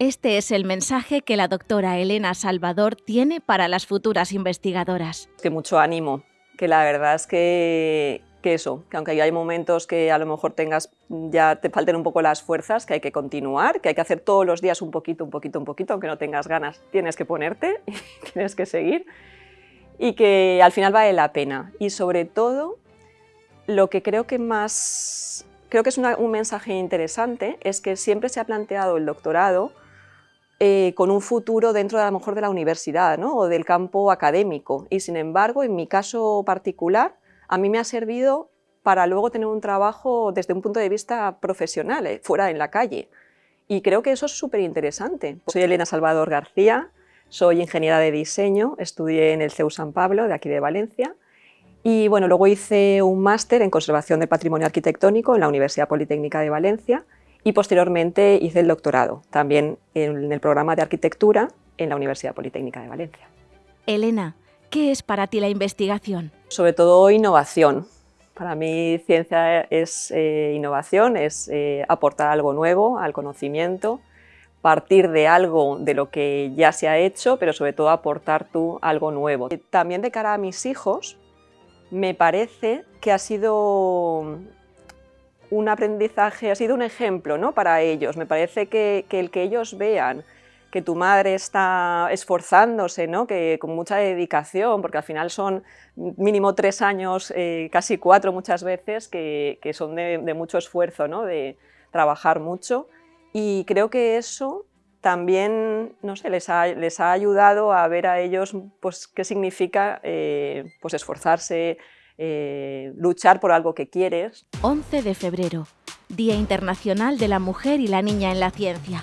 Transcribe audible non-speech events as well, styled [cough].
Este es el mensaje que la doctora Elena Salvador tiene para las futuras investigadoras. Que mucho ánimo, que la verdad es que, eso, que aunque hay momentos que a lo mejor tengas, ya te falten un poco las fuerzas, que hay que continuar, que hay que hacer todos los días un poquito, un poquito, un poquito, aunque no tengas ganas, tienes que ponerte, [laughs] tienes que seguir, y que al final vale la pena. Y sobre todo, lo que creo que más, creo que es un mensaje interesante, es que siempre se ha planteado el doctorado eh, con un futuro dentro de, a lo mejor de la universidad ¿no? o del campo académico. Y sin embargo, en mi caso particular, a mí me ha servido para luego tener un trabajo desde un punto de vista profesional, eh, fuera en la calle. Y creo que eso es súper interesante. Soy Elena Salvador García, soy ingeniera de diseño, estudié en el CEU San Pablo, de aquí de Valencia, y bueno, luego hice un máster en conservación del patrimonio arquitectónico en la Universidad Politécnica de Valencia, y posteriormente hice el doctorado, también en el programa de arquitectura en la Universidad Politécnica de Valencia. Elena, ¿qué es para ti la investigación? Sobre todo innovación. Para mí ciencia es eh, innovación, es eh, aportar algo nuevo al conocimiento, partir de algo de lo que ya se ha hecho, pero sobre todo aportar tú algo nuevo. También de cara a mis hijos, me parece que ha sido un aprendizaje, ha sido un ejemplo ¿no? para ellos. Me parece que, el que ellos vean que tu madre está esforzándose, ¿no? que con mucha dedicación, porque al final son mínimo tres años, eh, casi cuatro muchas veces, que, son de, mucho esfuerzo, ¿no? de trabajar mucho. Y creo que eso también no sé, les, ha, les ha ayudado a ver a ellos pues, qué significa eh, pues, esforzarse, eh, luchar por algo que quieres. 11 de febrero, Día Internacional de la Mujer y la Niña en la Ciencia.